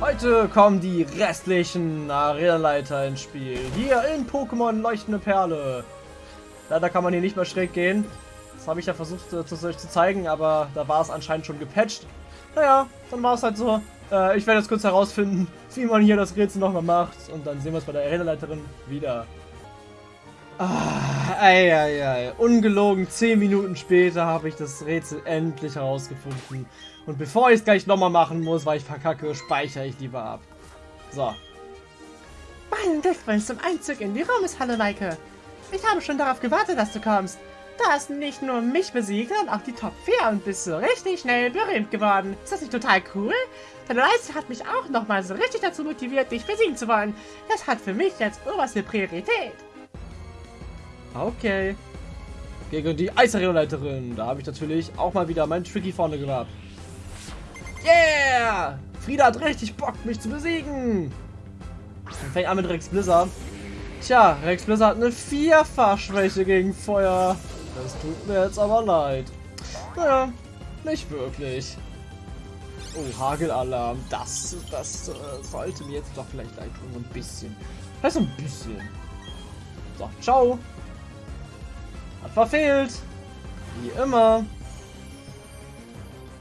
Heute kommen die restlichen Arenaleiter ins Spiel. Hier in Pokémon Leuchtende Perle. Leider kann man hier nicht mehr schräg gehen. Das habe ich ja versucht äh, zu, euch zu zeigen, aber da war es anscheinend schon gepatcht. Naja, dann war es halt so. Äh, ich werde jetzt kurz herausfinden, wie man hier das Rätsel nochmal macht. Und dann sehen wir es bei der Arenaleiterin wieder. Ah, ei, ei, ei. Ungelogen 10 Minuten später habe ich das Rätsel endlich herausgefunden. Und bevor ich es gleich nochmal machen muss, weil ich verkacke, speichere ich lieber ab. So. Mein Glückwunsch zum Einzug in die Raumeshalle, Maike. Ich habe schon darauf gewartet, dass du kommst. Du hast nicht nur mich besiegt, sondern auch die Top 4 und bist so richtig schnell berühmt geworden. Ist das nicht total cool? Deine Leistung hat mich auch nochmal so richtig dazu motiviert, dich besiegen zu wollen. Das hat für mich jetzt oberste Priorität. Okay. Gegen die Eisarena-Leiterin. Da habe ich natürlich auch mal wieder meinen Tricky vorne gehabt. Yeah! Frieda hat richtig Bock, mich zu besiegen. Dann fängt an mit Rex Blizzard. Tja, Rex Blizzard hat eine Vierfachschwäche gegen Feuer. Das tut mir jetzt aber leid. Naja, nicht wirklich. Oh, Hagelalarm. Das, das äh, sollte mir jetzt doch vielleicht leid tun. Ein bisschen. Vielleicht so ein bisschen. So, ciao. Hat verfehlt. Wie immer.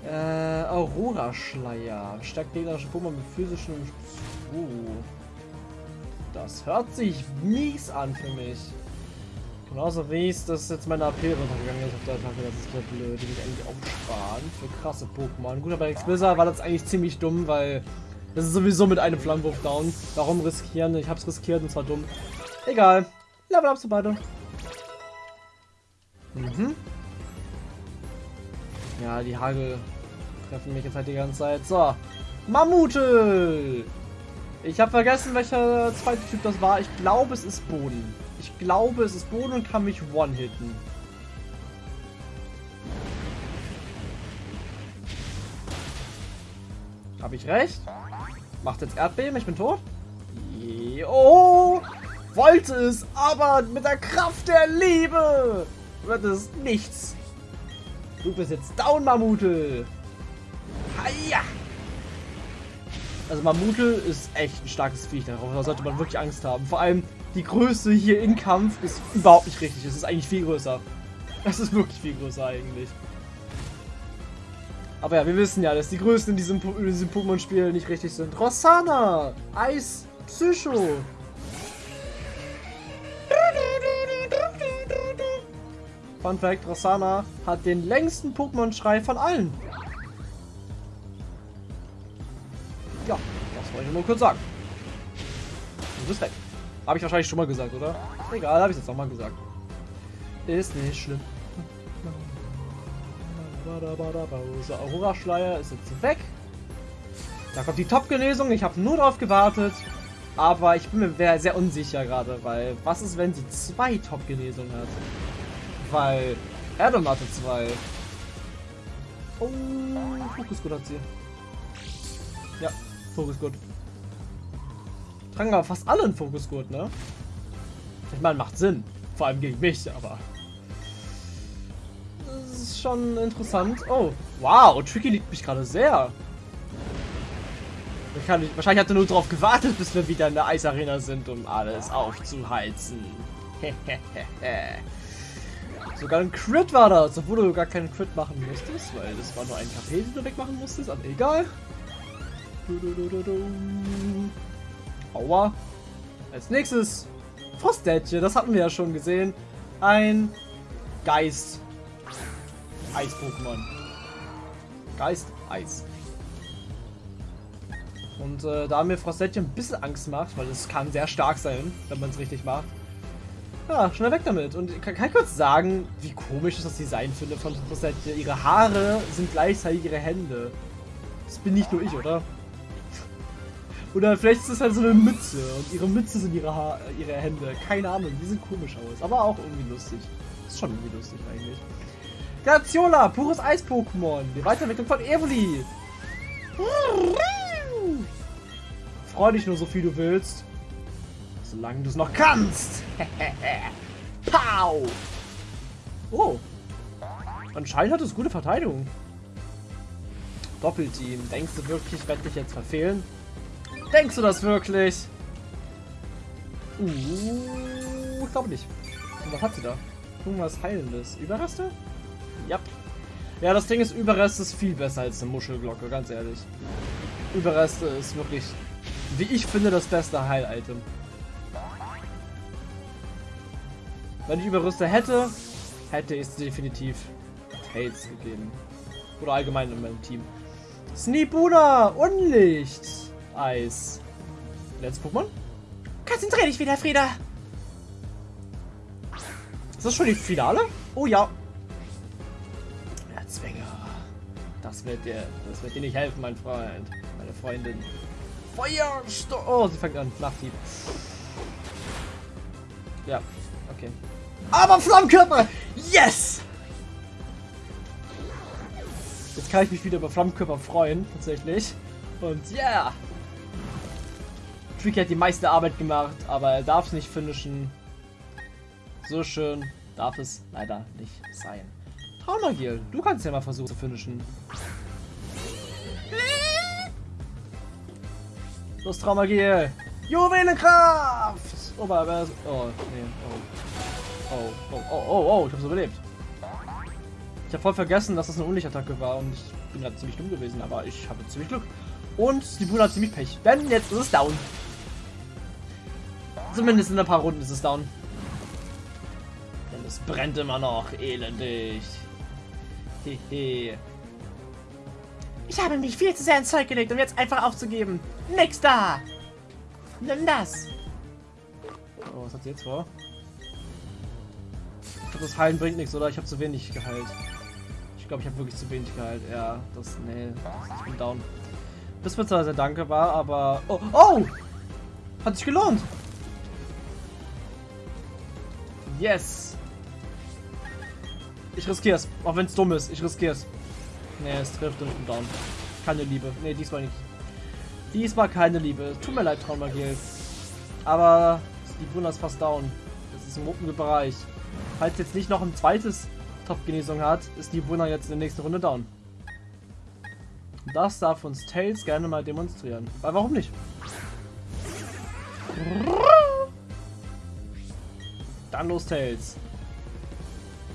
Äh, Aurora-Schleier. Stärkt gegnerische Pokémon mit physischen... Uh. Das hört sich mies an für mich. Genauso wie es das jetzt meine AP runtergegangen ist auf der Attacke. Das ist ja blöd. Die will ich eigentlich aufsparen für krasse Pokémon. Gut, aber Exquisar war das eigentlich ziemlich dumm, weil das ist sowieso mit einem Flammenwurf down. Warum riskieren? Ich hab's riskiert und zwar dumm. Egal. Level up beide. Mhm. Ja, die Hagel treffen mich jetzt halt die ganze Zeit. So. Mammutel! Ich habe vergessen, welcher zweite Typ das war. Ich glaube, es ist Boden. Ich glaube, es ist Boden und kann mich one-hitten. Habe ich recht? Macht jetzt Erdbeben, ich bin tot? Oh! Wollte es, aber mit der Kraft der Liebe wird es nichts. Du bist jetzt down, Mammutel. Also Mammutel ist echt ein starkes Viech. Darauf sollte man wirklich Angst haben. Vor allem die Größe hier im Kampf ist überhaupt nicht richtig. Es ist eigentlich viel größer. Es ist wirklich viel größer eigentlich. Aber ja, wir wissen ja, dass die Größen in diesem, diesem Pokémon-Spiel nicht richtig sind. Rossana! Eis! Psycho! Fun Fact, Rossana hat den längsten Pokémon-Schrei von allen. Wollte ich nur kurz sagen. Und ist weg. Habe ich wahrscheinlich schon mal gesagt, oder? Egal, habe ich jetzt nochmal gesagt. Ist nicht schlimm. Aurora-Schleier ist jetzt weg. Da kommt die Top-Genesung. Ich habe nur darauf gewartet. Aber ich bin mir sehr unsicher gerade, weil was ist, wenn sie zwei Top-Genesungen hat? Weil Adam hatte zwei. Oh, Fokusgut hat sie. Ja, Fokusgut. Tragen aber fast alle einen Fokusgurt, ne? Ich meine, macht Sinn. Vor allem gegen mich, aber... Das ist schon interessant. Oh, wow, Tricky liegt mich gerade sehr. Ich, wahrscheinlich hat er nur darauf gewartet, bis wir wieder in der Eisarena sind, um alles aufzuheizen. Sogar ein Crit war das, obwohl du gar keinen Crit machen musstest, weil das war nur ein KP, den du wegmachen musstest, aber egal. Aua. Als nächstes Frostdätchen, das hatten wir ja schon gesehen. Ein Geist. Eis-Pokémon. Geist, Eis. Und äh, da mir Frostdätchen ein bisschen Angst macht, weil es kann sehr stark sein, wenn man es richtig macht, ja, schnell weg damit. Und kann, kann ich kurz sagen, wie komisch ich das Design finde von Rosette. Ihre Haare sind gleichzeitig ihre Hände. Das bin nicht nur ich, oder? Oder vielleicht ist es halt so eine Mütze und ihre Mütze sind ihre, ha ihre Hände. Keine Ahnung, die sehen komisch aus. Aber auch irgendwie lustig. Ist schon irgendwie lustig eigentlich. Graziola, pures Eis-Pokémon. Die Weiterentwicklung von Evoli. Freu dich nur so viel du willst. Solange du es noch kannst. Pow! Oh. Anscheinend hat es gute Verteidigung. Doppelteam. Denkst du wirklich, ich werde dich jetzt verfehlen? Denkst du das wirklich? Uh, ich glaube nicht. Und was hat sie da? Irgendwas Heilendes. Überreste? Ja. Ja, das Ding ist, Überreste ist viel besser als eine Muschelglocke, ganz ehrlich. Überreste ist wirklich, wie ich finde, das beste Heil-Item. Wenn ich Überreste hätte, hätte ich es definitiv Tails gegeben. Oder allgemein in meinem Team. Sneebuna! Unlicht! Eis. Letztes Pokémon? Konzentrier dich wieder, Frieda. Ist das schon die Finale? Oh ja. Erzwinger. Das wird dir, das wird dir nicht helfen, mein Freund. Meine Freundin. Feuersturm. Oh, sie fängt an. Nachtieb. Ja, okay. Aber Flammenkörper! Yes! Jetzt kann ich mich wieder über Flammenkörper freuen, tatsächlich. Und yeah! Tricky hat die meiste Arbeit gemacht, aber er darf es nicht finishen. So schön darf es leider nicht sein. Traumagiel, du kannst ja mal versuchen zu finishen. Los, Traumagiel! Juwelenkraft! Oh, aber, oh, nee, oh. Oh, oh, oh, oh, oh, ich hab's überlebt. Ich habe voll vergessen, dass das eine Unlichtattacke war und ich bin gerade ziemlich dumm gewesen, aber ich habe ziemlich Glück. Und die Brüder hat ziemlich Pech, denn jetzt ist es down. Zumindest in ein paar Runden ist es down. Denn es brennt immer noch elendig. Hehe. Ich habe mich viel zu sehr ins Zeug gelegt, um jetzt einfach aufzugeben. Nix da. Nimm das. Oh, was hat sie jetzt vor? Ich glaube, das Heilen bringt nichts, oder? Ich habe zu wenig geheilt. Ich glaube, ich habe wirklich zu wenig geheilt. Ja, das... Nee, ich bin down. Bis mir zwar sehr danke war, aber... Oh! Oh! Hat sich gelohnt! Yes! Ich riskiere es. Auch wenn es dumm ist. Ich riskiere es. Nee, es trifft und ich bin down. Keine Liebe. Nee, diesmal nicht. Diesmal keine Liebe. Tut mir leid, Traumagil. Aber die Brunner ist fast down. Das ist im oberen Bereich. Falls jetzt nicht noch ein zweites Top-Genesung hat, ist die Brunner jetzt in der nächsten Runde down. Das darf uns Tails gerne mal demonstrieren. Weil warum nicht? Los, Tails.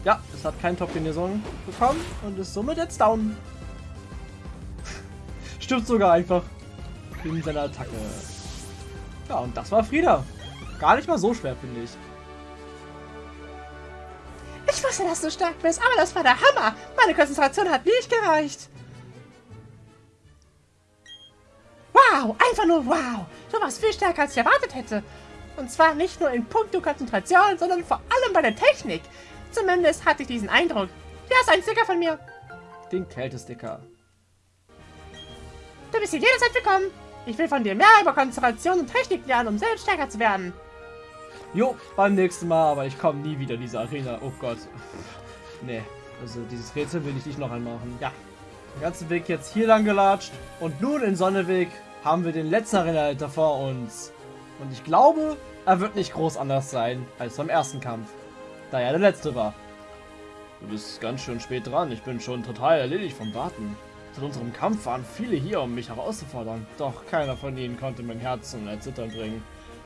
Ja, es hat kein Top-Genesung bekommen und ist somit jetzt down. Stirbt sogar einfach in seiner Attacke. Ja, und das war Frieda. Gar nicht mal so schwer, finde ich. Ich wusste, dass du stark bist, aber das war der Hammer. Meine Konzentration hat nicht gereicht. Wow, einfach nur wow. Du warst viel stärker, als ich erwartet hätte. Und zwar nicht nur in puncto Konzentration, sondern vor allem bei der Technik. Zumindest hatte ich diesen Eindruck. Hier ist ein Sticker von mir. Den Kältesticker. Du bist hier jederzeit willkommen. Ich will von dir mehr über Konzentration und Technik lernen, um selbst stärker zu werden. Jo, beim nächsten Mal, aber ich komme nie wieder in diese Arena. Oh Gott. nee, also dieses Rätsel will ich nicht noch einmal machen. Ja, den ganzen Weg jetzt hier lang gelatscht. Und nun in Sonneweg haben wir den letzten Arena vor uns. Und ich glaube, er wird nicht groß anders sein als beim ersten Kampf. Da er der letzte war. Du bist ganz schön spät dran. Ich bin schon total erledigt vom Warten. Seit unserem Kampf waren viele hier, um mich herauszufordern. Doch keiner von ihnen konnte mein Herz zum Erzittern bringen.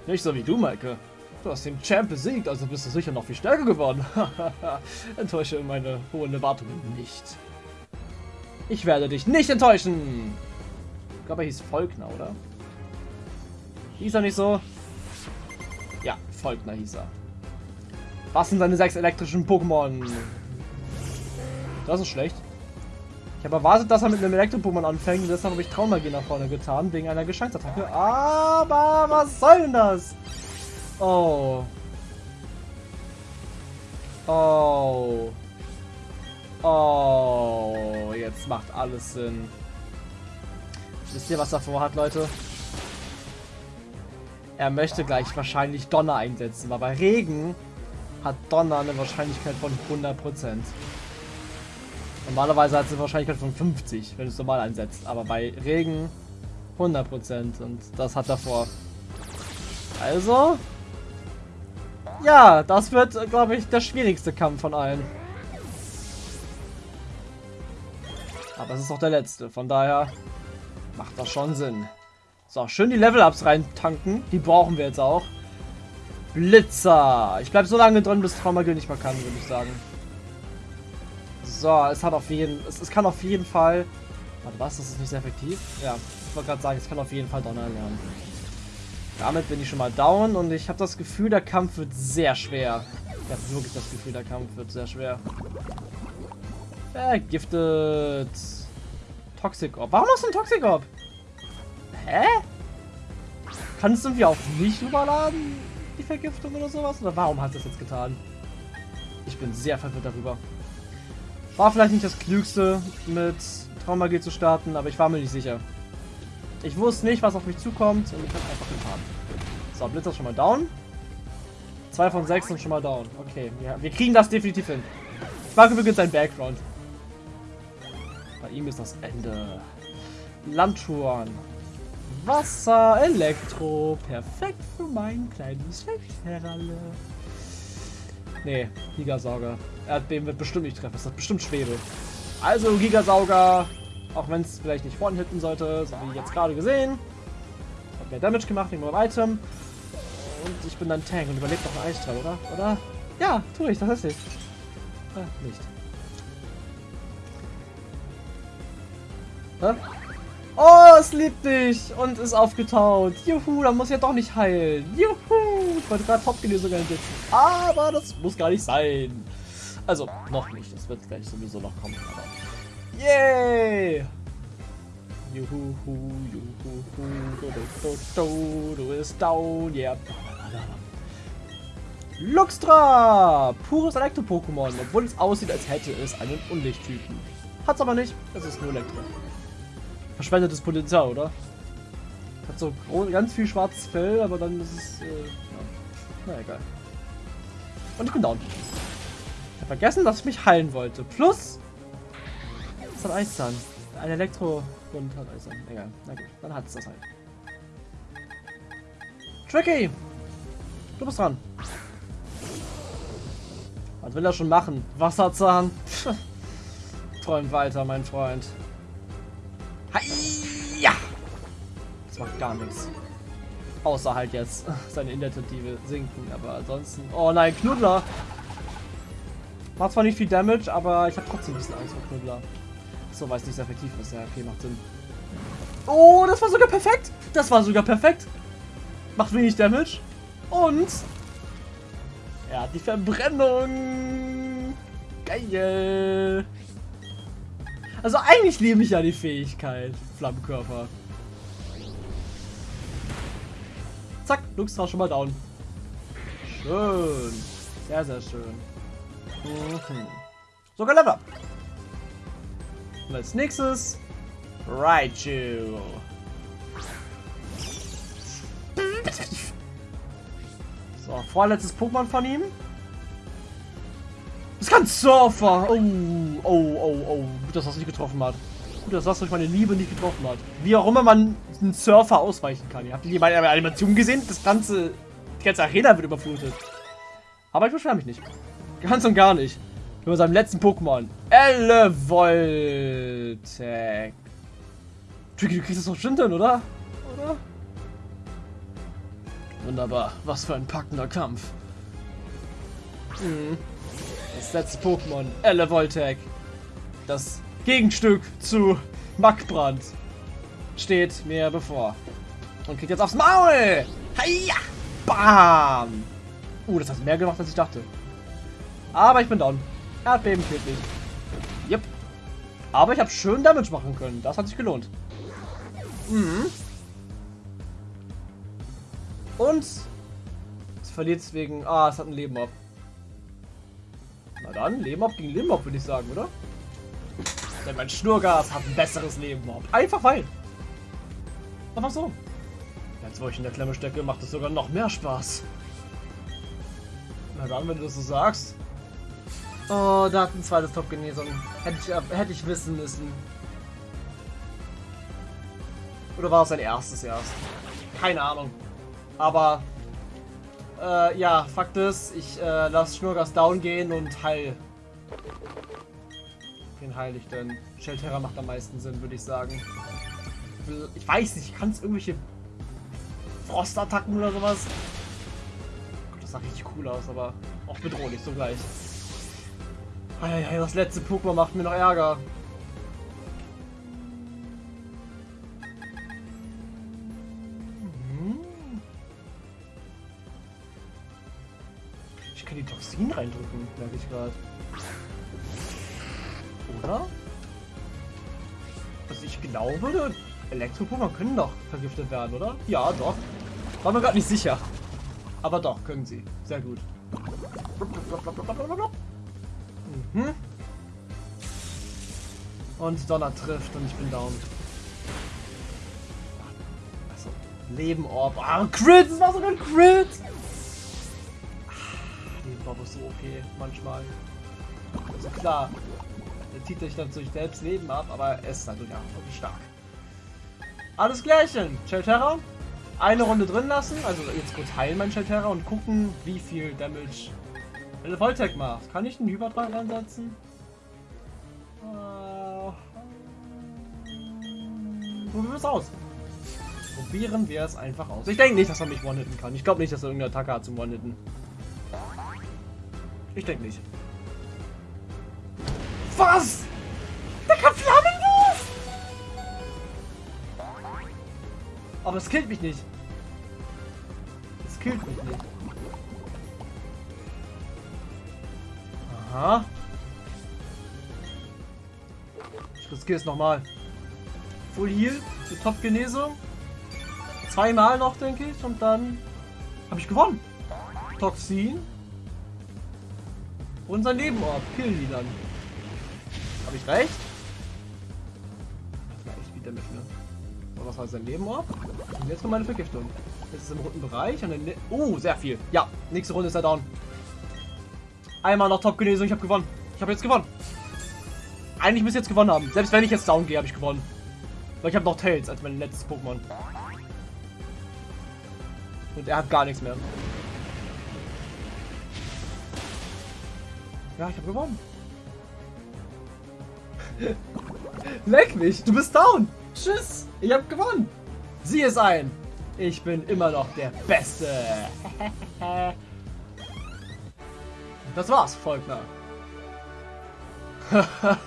Nicht so wie du, Maike. Du hast den Champ besiegt, also bist du sicher noch viel stärker geworden. Enttäusche meine hohen Erwartungen nicht. Ich werde dich nicht enttäuschen. Ich glaube, er hieß Volkner, oder? Hieß er nicht so? Ja, Volkner hieß er. Was sind seine sechs elektrischen Pokémon? Das ist schlecht. Ich habe erwartet, dass er mit einem Elektro-Pokémon anfängt und deshalb habe ich Traumagie nach vorne getan, wegen einer Geschenktsattacke. Aber was soll denn das? Oh. Oh. Oh. Jetzt macht alles Sinn. Wisst ihr, was er vorhat, Leute? Er möchte gleich wahrscheinlich Donner einsetzen, weil bei Regen hat Donner eine Wahrscheinlichkeit von 100%. Normalerweise hat es eine Wahrscheinlichkeit von 50, wenn du es normal einsetzt. Aber bei Regen 100% und das hat er vor. Also, ja, das wird, glaube ich, der schwierigste Kampf von allen. Aber es ist auch der letzte, von daher macht das schon Sinn. So, schön die Level-Ups reintanken. Die brauchen wir jetzt auch. Blitzer. Ich bleibe so lange drin, bis Traumagil nicht mehr kann, würde ich sagen. So, es hat auf jeden... Es, es kann auf jeden Fall... Warte, was? Das ist nicht sehr effektiv? Ja, ich wollte gerade sagen, es kann auf jeden Fall Donner lernen. Damit bin ich schon mal down und ich habe das Gefühl, der Kampf wird sehr schwer. Ich habe wirklich das Gefühl, der Kampf wird sehr schwer. Vergiftet. Toxic Orb. Warum hast du ein Toxic Orb? Hä? Kannst du irgendwie auch nicht überladen? Die Vergiftung oder sowas? Oder warum hat es das jetzt getan? Ich bin sehr verwirrt darüber. War vielleicht nicht das Klügste, mit Traumagie zu starten, aber ich war mir nicht sicher. Ich wusste nicht, was auf mich zukommt und ich habe einfach getan. So, Blitzer schon mal down. Zwei von sechs sind schon mal down. Okay, ja, wir kriegen das definitiv hin. Ich mag übrigens sein Background. Bei ihm ist das Ende. Landtouren. Wasser, Elektro. Perfekt für mein kleines Fechtherralle. Nee, Gigasauger. Erdbeben wird bestimmt nicht treffen. Das ist bestimmt Schwebe. Also Gigasauger. Auch wenn es vielleicht nicht vorne hitten sollte, so wie jetzt gerade gesehen. Hat mehr Damage gemacht wegen meinem Item. Und ich bin dann Tank und überlebt noch ein Eisstrahl, oder? Oder? Ja, tue ich, das ist nicht. Ah, nicht. Hä? Oh, es liebt dich und ist aufgetaut. Juhu, dann muss ja doch nicht heilen. Juhu, ich wollte gerade Top-Genesung einsetzen. Aber das muss gar nicht sein. Also, noch nicht. Das wird gleich sowieso noch kommen. Aber Yay! Juhu, juhu, du, du, du, du ist down, yeah. Luxtra! Pures Elektro-Pokémon, obwohl es aussieht, als hätte es einen Unlichttypen. Hat's aber nicht, es ist nur Elektro. Verschwendetes Potenzial, oder? Hat so ganz viel schwarzes Fell, aber dann ist es, äh, ja. Na egal. Und ich bin down. Ich habe vergessen, dass ich mich heilen wollte. Plus, es hat Eiszahn. Ein Elektro-Bund hat Eiszahn. Egal. Na gut, dann hat es das halt. Tricky! Du bist dran. Was will er schon machen? Wasserzahn? Träum weiter, mein Freund. Ja! Das macht gar nichts. Außer halt jetzt seine Initiative sinken, aber ansonsten... Oh nein, Knuddler! Macht zwar nicht viel Damage, aber ich habe trotzdem ein bisschen Angst vor Knuddler. So, weil es nicht sehr effektiv ist. Ja, okay, macht Sinn. Oh, das war sogar perfekt. Das war sogar perfekt. Macht wenig Damage. Und er hat die Verbrennung. Geil. Also eigentlich liebe ich ja die Fähigkeit. Flammenkörper. Zack, Lux war schon mal down. Schön. Sehr, sehr schön. Mhm. Sogar Level Up. Und als nächstes Raichu. So, vorletztes Pokémon von ihm. Das kann Surfer. Oh, oh, oh, oh. Gut, dass das nicht getroffen hat. Gut, dass das durch meine Liebe nicht getroffen hat. Wie auch immer man einen Surfer ausweichen kann. Ihr habt die meine Animation gesehen? Das ganze, die ganze Arena wird überflutet. Aber ich beschwere mich nicht. Ganz und gar nicht. Über seinem letzten Pokémon. Elevoltec. Tricky, du kriegst das doch bestimmt hin, oder? Oder? Wunderbar. Was für ein packender Kampf. Hm. Das letzte Pokémon. Elevoltec. Das Gegenstück zu Mackbrand steht mir bevor. Und kriegt jetzt aufs Maul. Heia! Bam! Uh, das hat mehr gemacht, als ich dachte. Aber ich bin down. Erdbeben killt mich. Yep. Aber ich habe schön Damage machen können. Das hat sich gelohnt. Mhm. Und es verliert wegen... Ah, es hat ein Leben ab. Dann, ab gegen ab, würde ich sagen, oder? Denn mein Schnurgas hat ein besseres Leben ab. Einfach weil. Einfach so. Jetzt, wo ich in der Klemme stecke, macht es sogar noch mehr Spaß. Na dann, wenn du das so sagst. Oh, da hat ein zweites Top-Genesung. Hätte ich, hätte ich wissen müssen. Oder war es sein erstes erst? Keine Ahnung. Aber, äh, ja, Fakt ist, ich äh, lasse Schnurgas down gehen und heil. Wen heil ich denn? Shelterra macht am meisten Sinn, würde ich sagen. Ich weiß nicht, kann es irgendwelche Frostattacken oder sowas. Das sah richtig cool aus, aber auch bedrohlich zugleich. Eieiei, das letzte Pokémon macht mir noch Ärger. Toxin reindrücken, merke ich gerade. Oder? Also ich glaube, Elektro-Pokémon können doch vergiftet werden, oder? Ja, doch. War mir gerade nicht sicher. Aber doch, können sie. Sehr gut. Mhm. Und Donner trifft und ich bin down. Also, Leben Orb. Ah, Crit! Das war sogar ein Crit! Okay, manchmal. Also klar, der zieht sich dann durch selbst Leben ab, aber er ist natürlich auch wirklich stark. Alles Gleiche. Shelterra. Eine Runde drin lassen, also jetzt kurz heilen mein Shelterra und gucken, wie viel Damage eine Volltech macht. Kann ich einen Hyperdrang ansetzen? Uh, probieren wir es aus. Probieren wir es einfach aus. Ich denke nicht, dass er mich one-hitten kann. Ich glaube nicht, dass er irgendeine Attacke hat zum one-hitten. Ich denke nicht. Was? Der kann Flammen los! Aber es killt mich nicht. Es killt mich nicht. Aha. Ich riskiere es nochmal. Full Heal für Top-Genesung. Zweimal noch, denke ich. Und dann habe ich gewonnen. Toxin. Killen die dann. Habe ich recht? War echt wieder mit, ne? So, was war sein Nebenorb? Und jetzt kommt meine Vergiftung. Jetzt ist im roten Bereich. Und dann... Oh, sehr viel. Ja, nächste Runde ist er down. Einmal noch Top-Genesung, ich habe gewonnen. Ich habe jetzt gewonnen. Eigentlich müsste ich jetzt gewonnen haben. Selbst wenn ich jetzt down gehe, habe ich gewonnen. Weil ich habe noch Tails als mein letztes Pokémon. Und er hat gar nichts mehr. Ja, ich habe gewonnen. Leck mich, du bist down. Tschüss, ich habe gewonnen. Sieh es ein. Ich bin immer noch der Beste. Das war's, Volkner.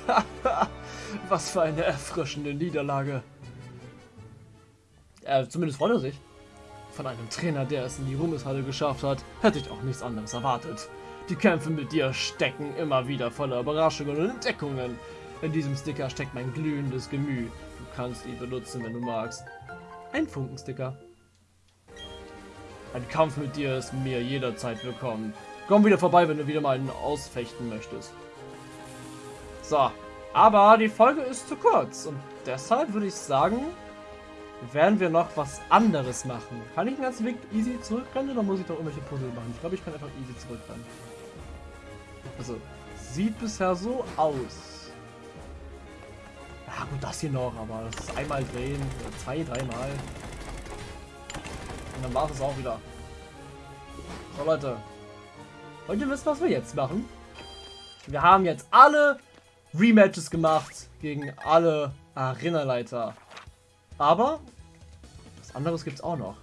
Was für eine erfrischende Niederlage. Äh, zumindest freut er sich. Von einem Trainer, der es in die Ruhmeshalle geschafft hat, hätte ich auch nichts anderes erwartet. Die Kämpfe mit dir stecken immer wieder voller Überraschungen und Entdeckungen. In diesem Sticker steckt mein glühendes Gemüt. Du kannst ihn benutzen, wenn du magst. Ein Funkensticker. Ein Kampf mit dir ist mir jederzeit willkommen. Komm wieder vorbei, wenn du wieder mal einen ausfechten möchtest. So, aber die Folge ist zu kurz und deshalb würde ich sagen, werden wir noch was anderes machen. Kann ich den ganzen Weg easy zurückrennen oder muss ich doch irgendwelche Puzzle machen? Ich glaube, ich kann einfach easy zurückrennen. Also, sieht bisher so aus. Ja gut, das hier noch, aber das ist einmal drehen, zwei, dreimal. Und dann war es auch wieder. So Leute, Wollt ihr wissen, was wir jetzt machen? Wir haben jetzt alle Rematches gemacht gegen alle Arenaleiter. Aber was anderes gibt es auch noch.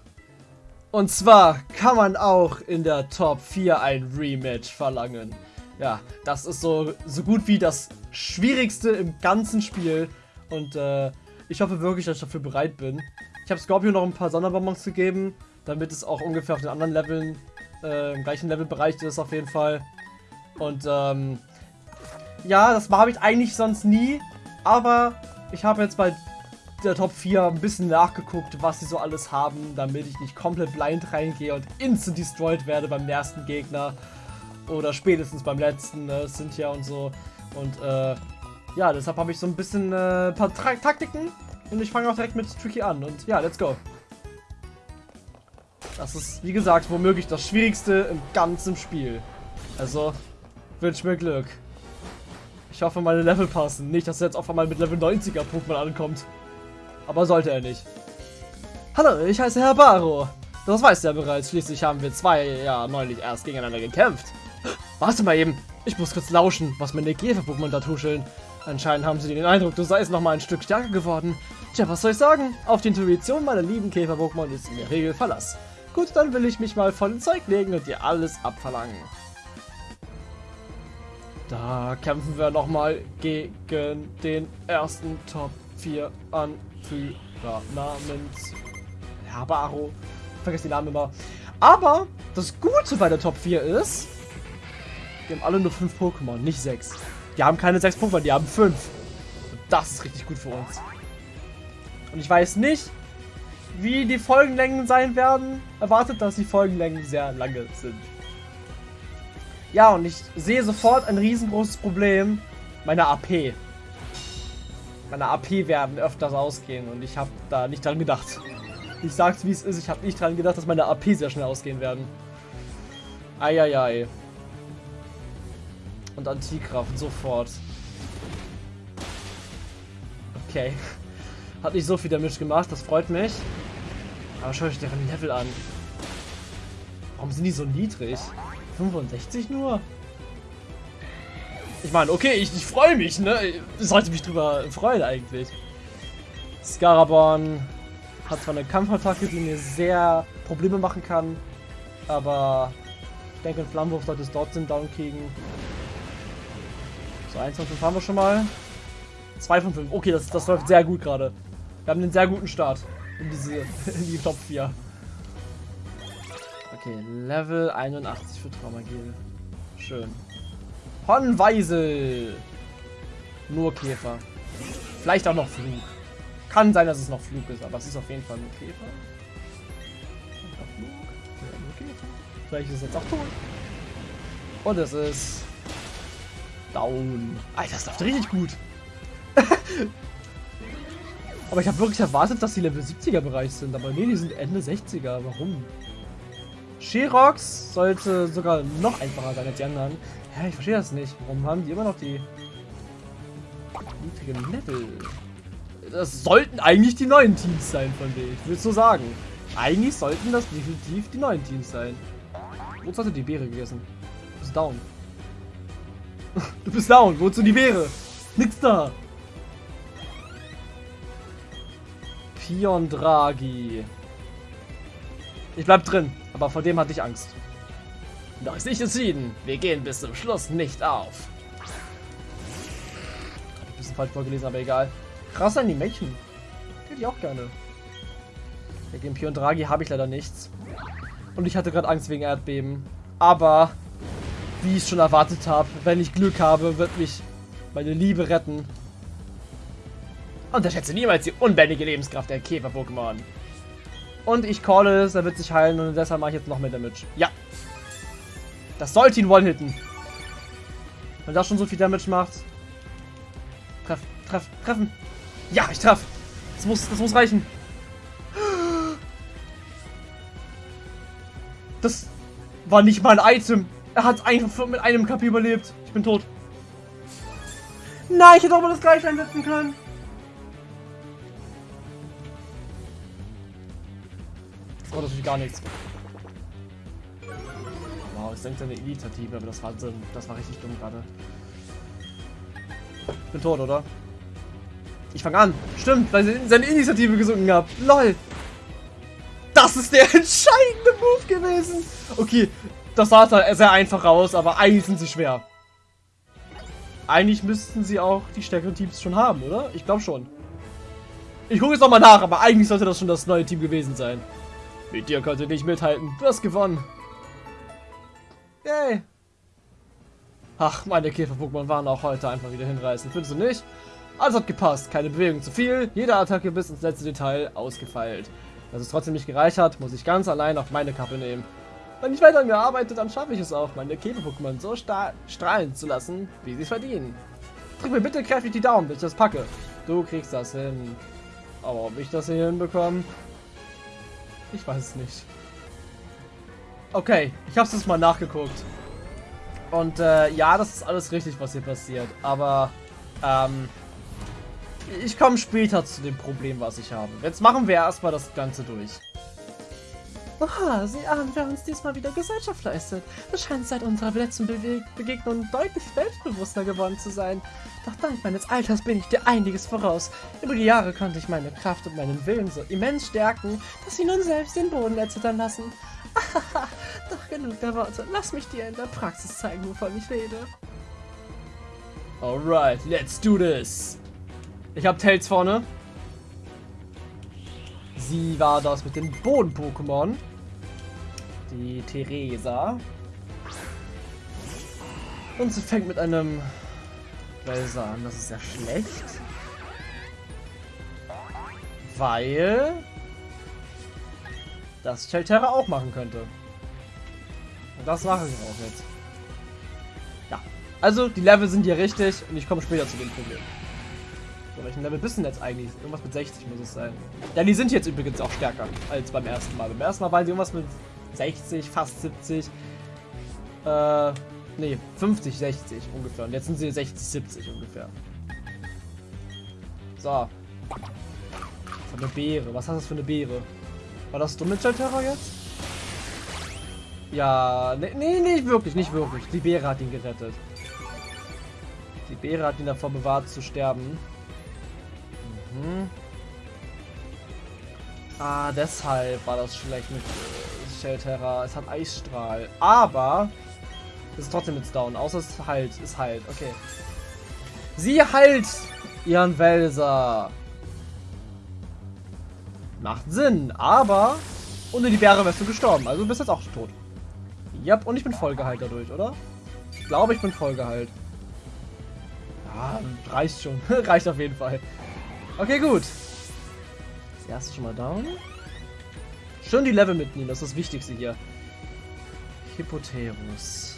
Und zwar kann man auch in der Top 4 ein Rematch verlangen. Ja, das ist so, so gut wie das Schwierigste im ganzen Spiel. Und äh, ich hoffe wirklich, dass ich dafür bereit bin. Ich habe Scorpio noch ein paar Sonderbonbons gegeben, damit es auch ungefähr auf den anderen Leveln äh, Im gleichen Levelbereich ist auf jeden Fall. Und ähm, ja, das habe ich eigentlich sonst nie. Aber ich habe jetzt bei der Top 4 ein bisschen nachgeguckt, was sie so alles haben, damit ich nicht komplett blind reingehe und instant destroyed werde beim ersten Gegner. Oder spätestens beim letzten, äh, Cynthia und so. Und äh, ja, deshalb habe ich so ein bisschen äh, ein paar Tra Taktiken. Und ich fange auch direkt mit Tricky an. Und ja, let's go. Das ist, wie gesagt, womöglich das Schwierigste im ganzen Spiel. Also, wünsch mir Glück. Ich hoffe, meine Level passen. Nicht, dass er jetzt auf einmal mit Level 90er Pokémon ankommt. Aber sollte er nicht. Hallo, ich heiße Herr Baro. Das weißt du ja bereits. Schließlich haben wir zwei ja neulich erst gegeneinander gekämpft. Warte mal eben. Ich muss kurz lauschen, was meine Käfer-Pokémon da tuscheln. Anscheinend haben sie den Eindruck, du seist noch mal ein Stück stärker geworden. Tja, was soll ich sagen? Auf die Intuition meiner lieben Käfer-Pokémon ist in der Regel Verlass. Gut, dann will ich mich mal voll ins Zeug legen und dir alles abverlangen. Da kämpfen wir nochmal gegen den ersten Top 4 Anführer namens Habaro. Vergiss die Namen immer. Aber das Gute bei der Top 4 ist, die haben alle nur 5 Pokémon, nicht 6. Die haben keine 6 Pokémon, die haben 5. Und das ist richtig gut für uns. Und ich weiß nicht, wie die Folgenlängen sein werden. Erwartet, dass die Folgenlängen sehr lange sind. Ja, und ich sehe sofort ein riesengroßes Problem. Meine AP. Meine AP werden öfters ausgehen und ich habe da nicht dran gedacht. Ich sag's wie es ist, ich habe nicht dran gedacht, dass meine AP sehr schnell ausgehen werden. Eieiei. Und Antikraft sofort. Okay. Hat nicht so viel Damage gemacht, das freut mich. Aber schau euch deren Level an. Warum sind die so niedrig? 65 nur? Ich meine, okay, ich, ich freue mich, ne? Ich sollte mich drüber freuen eigentlich. Scarabon hat zwar eine Kampfattacke, die mir sehr Probleme machen kann, aber ich denke, ein Flammenwurf sollte es dort sind down kriegen. So, 1 von 5 haben wir schon mal. 2 von 5. Okay, das, das läuft sehr gut gerade. Wir haben einen sehr guten Start in, diese, in die Top 4. Okay, Level 81 für Traumagel. Schön. Hornweisel. Nur Käfer. Vielleicht auch noch Flug. Kann sein, dass es noch Flug ist, aber es ist auf jeden Fall nur Käfer. Vielleicht ist es jetzt auch tot. Und es ist down. Alter, das läuft richtig gut. aber ich habe wirklich erwartet, dass die Level 70er Bereich sind. Aber nee, die sind Ende 60er. Warum? Sherox sollte sogar noch einfacher sein als die anderen. Ja, ich verstehe das nicht. Warum haben die immer noch die niedrigen Level? Das sollten eigentlich die neuen Teams sein von denen. Ich würde so sagen. Eigentlich sollten das definitiv die neuen Teams sein. Wozu hast du die Beere gegessen? Du bist down. du bist down. Wozu die Beere? Nix da. Pion Draghi. Ich bleib drin, aber vor dem hatte ich Angst. Da ist nicht entschieden. Wir gehen bis zum Schluss nicht auf. Ein bisschen falsch vorgelesen, aber egal. Krass Animation. Hätte ich auch gerne. Gegen Pion Draghi habe ich leider nichts. Und ich hatte gerade Angst wegen Erdbeben. Aber, wie ich schon erwartet habe, wenn ich Glück habe, wird mich meine Liebe retten. Unterschätze niemals die unbändige Lebenskraft der Käfer-Pokémon. Und ich calle es, er wird sich heilen und deshalb mache ich jetzt noch mehr Damage. Ja. Das sollte ihn one-hitten. Wenn das schon so viel Damage macht. Treff, treff, treffen. Ja, ich treffe. Das muss, das muss reichen. Das war nicht mal ein Item. Er hat einfach mit einem KP überlebt. Ich bin tot. Nein, ich hätte auch mal das gleiche einsetzen können. Das war natürlich gar nichts. Wow, es senkt seine Initiative, aber das war, das war richtig dumm gerade. Ich bin tot, oder? Ich fange an. Stimmt, weil seine Initiative gesunken habe. LOL. Das ist der entscheidende Move gewesen. Okay, das sah sehr einfach aus, aber eigentlich sind sie schwer. Eigentlich müssten sie auch die stärkeren Teams schon haben, oder? Ich glaube schon. Ich gucke jetzt nochmal nach, aber eigentlich sollte das schon das neue Team gewesen sein. Mit dir konnte nicht mithalten. Du hast gewonnen. Yay. Ach, meine Käfer-Pokémon waren auch heute einfach wieder hinreißend. Findest du nicht? Alles hat gepasst. Keine Bewegung zu viel. Jede Attacke bis ins letzte Detail ausgefeilt. Dass es trotzdem nicht gereicht hat, muss ich ganz allein auf meine Kappe nehmen. Wenn ich weiter an mir arbeite, dann schaffe ich es auch, meine Käfer-Pokémon so strahlen zu lassen, wie sie verdienen. Drück mir bitte kräftig die Daumen, bis ich das packe. Du kriegst das hin. Aber ob ich das hier hinbekomme? Ich weiß es nicht. Okay, ich habe es mal nachgeguckt. Und äh, ja, das ist alles richtig, was hier passiert. Aber ähm, ich komme später zu dem Problem, was ich habe. Jetzt machen wir erstmal das Ganze durch. Aha, Sie ahnen, wer uns diesmal wieder Gesellschaft leistet. Du scheinst seit unserer letzten Bewe Begegnung deutlich selbstbewusster geworden zu sein. Doch dank meines Alters bin ich dir einiges voraus. Über die Jahre konnte ich meine Kraft und meinen Willen so immens stärken, dass sie nun selbst den Boden erzittern lassen. Doch genug der Worte. Lass mich dir in der Praxis zeigen, wovon ich rede. Alright, let's do this. Ich hab Tails vorne. Sie war das mit den Boden-Pokémon. Die Theresa. Und sie fängt mit einem Welser an. Das ist sehr schlecht. Weil das Shelterra auch machen könnte. Und das mache ich auch jetzt. Ja. Also, die Level sind hier richtig und ich komme später zu dem Problem. So, welchen Level bist du denn jetzt eigentlich? Irgendwas mit 60 muss es sein. Ja, die sind jetzt übrigens auch stärker als beim ersten Mal. Beim ersten Mal waren sie irgendwas mit 60, fast 70. Äh, nee, 50, 60 ungefähr. Und jetzt sind sie 60, 70 ungefähr. So. Ist eine Beere. Was hast du für eine Beere? War das Terror jetzt? Ja, nee, nee, nicht wirklich, nicht wirklich. Die Beere hat ihn gerettet. Die Beere hat ihn davor bewahrt zu sterben. Mhm. Ah, deshalb war das schlecht mit äh, Shelterra. Es hat Eisstrahl. Aber es ist trotzdem jetzt down. Außer es halt, ist halt. Okay. Sie halt ihren Welser. Macht Sinn, aber ohne die Bäre wärst du gestorben. Also du bist jetzt auch tot. Ja, und ich bin voll geheilt dadurch, oder? Ich glaube, ich bin voll geheilt. Ja, reicht schon. reicht auf jeden Fall. Okay, gut. Das erste schon mal down. Schön die Level mitnehmen, das ist das Wichtigste hier. Hippoterus.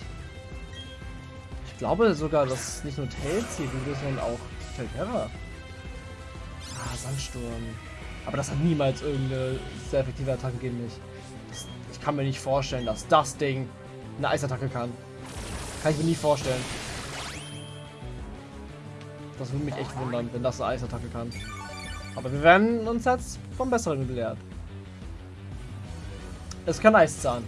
Ich glaube sogar, dass nicht nur Tails hier gut ist, sondern auch Telterra. Ah, Sandsturm. Aber das hat niemals irgendeine sehr effektive Attacke gegen mich. Das, ich kann mir nicht vorstellen, dass das Ding eine Eisattacke kann. Kann ich mir nie vorstellen. Das würde mich echt wundern, wenn das eine Eisattacke kann. Aber wir werden uns jetzt vom Besseren belehrt. Es kann Eiszahn.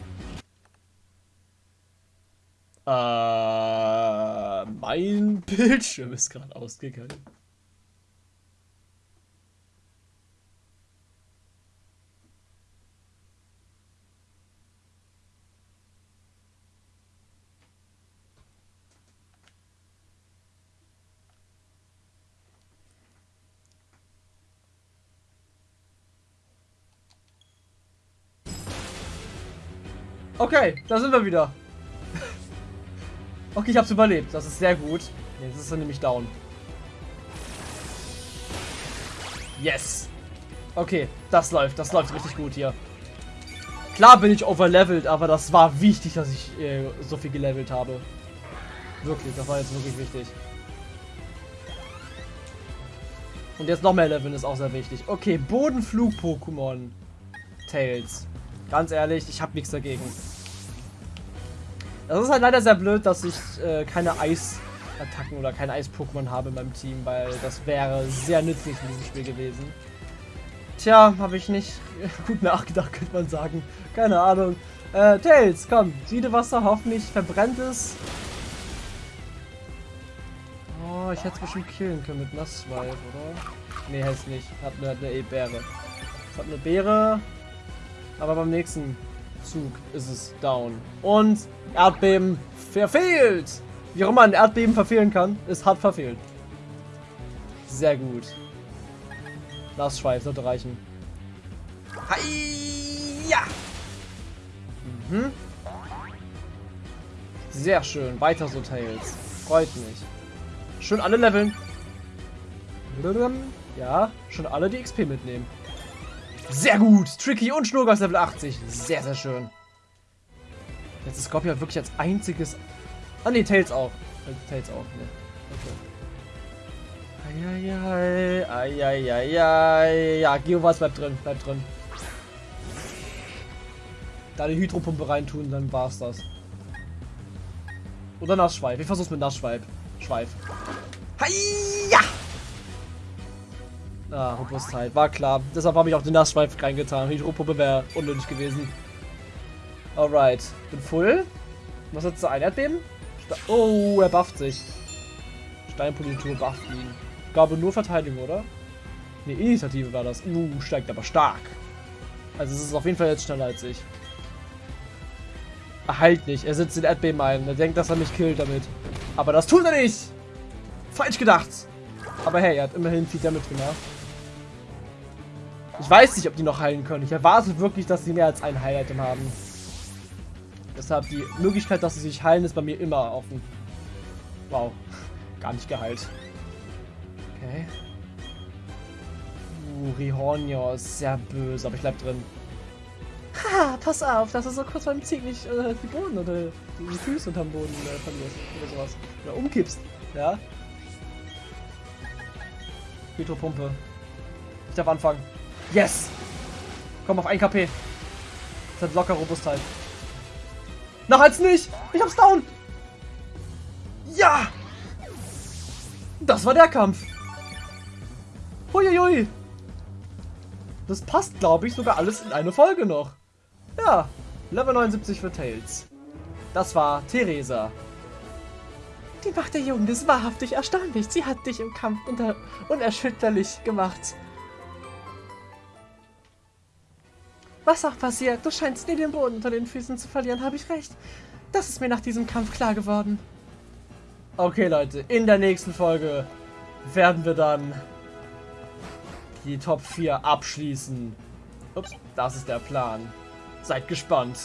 Äh, mein Bildschirm ist gerade ausgegangen. Okay, da sind wir wieder. okay, ich hab's überlebt. Das ist sehr gut. Jetzt ist er nämlich down. Yes. Okay, das läuft. Das läuft richtig gut hier. Klar bin ich overlevelt, aber das war wichtig, dass ich äh, so viel gelevelt habe. Wirklich, das war jetzt wirklich wichtig. Und jetzt noch mehr leveln ist auch sehr wichtig. Okay, Bodenflug-Pokémon. Tails. Ganz ehrlich, ich habe nichts dagegen. Das ist halt leider sehr blöd, dass ich äh, keine Eis-Attacken oder keine Eis-Pokémon habe in meinem Team, weil das wäre sehr nützlich in diesem Spiel gewesen. Tja, habe ich nicht gut nachgedacht, könnte man sagen. Keine Ahnung. Äh, Tails, komm, Siedewasser, hoffentlich verbrennt es. Oh, ich hätte es bestimmt killen können mit Nassweif, oder? Nee, hätte nicht. Hat eine, hat eine E-Beere. Es hat eine Beere. Aber beim nächsten Zug ist es down. Und Erdbeben verfehlt. Wie auch immer ein Erdbeben verfehlen kann, es hat verfehlt. Sehr gut. Nassschweif sollte reichen. Ja. Mhm. Sehr schön. Weiter so, Tails. Freut mich. Schön alle leveln. Ja, schon alle die XP mitnehmen. Sehr gut. Tricky und Schnurgas Level 80. Sehr, sehr schön. Jetzt ist Scorpio wirklich als einziges... Ah ne, Tails auch. Äh, Tails auch, ne. Okay. Eieiei, eieiei. Ja, Geowas bleibt drin, bleibt drin. Da die Hydropumpe reintun, dann war's das. Oder Nassschweif. Ich versuch's mit Nassschweif. Schweif. Hiya! Ah, Robustheit. War klar. Deshalb habe ich auch den Nassschweif reingetan. Die Hydropumpe wäre unnötig gewesen. Alright. Bin full. Was hat so ein Erdbeben? Ste oh, er bufft sich. Steinpolitur bufft ihn. Glaube nur Verteidigung, oder? Ne, Initiative war das. Uh, steigt aber stark. Also es ist auf jeden Fall jetzt schneller als ich. Er heilt nicht. Er sitzt in Erdbeben ein. Er denkt, dass er mich killt damit. Aber das tut er nicht. Falsch gedacht. Aber hey, er hat immerhin viel damit gemacht. Ich weiß nicht, ob die noch heilen können. Ich erwarte wirklich, dass sie mehr als ein Heil-Item haben. Deshalb die Möglichkeit, dass sie sich heilen, ist bei mir immer offen. Wow. Gar nicht geheilt. Okay. Uh, Rihornio ist sehr böse, aber ich bleib drin. Ha, pass auf, dass du so kurz beim Ziehen nicht äh, die Boden oder die Füße unterm Boden äh, verlierst oder sowas. Oder umkippst. Ja. Hydropumpe. Ich darf anfangen. Yes! Komm auf 1 KP. Das hat locker Robustheit. Noch als nicht! Ich hab's down! Ja! Das war der Kampf. Huiuiui. Das passt, glaube ich, sogar alles in eine Folge noch. Ja, Level 79 für Tails. Das war Theresa. Die Macht der Jugend ist wahrhaftig erstaunlich. Sie hat dich im Kampf unerschütterlich gemacht. Was auch passiert, du scheinst nie den Boden unter den Füßen zu verlieren, habe ich recht. Das ist mir nach diesem Kampf klar geworden. Okay, Leute, in der nächsten Folge werden wir dann die Top 4 abschließen. Ups, das ist der Plan. Seid gespannt.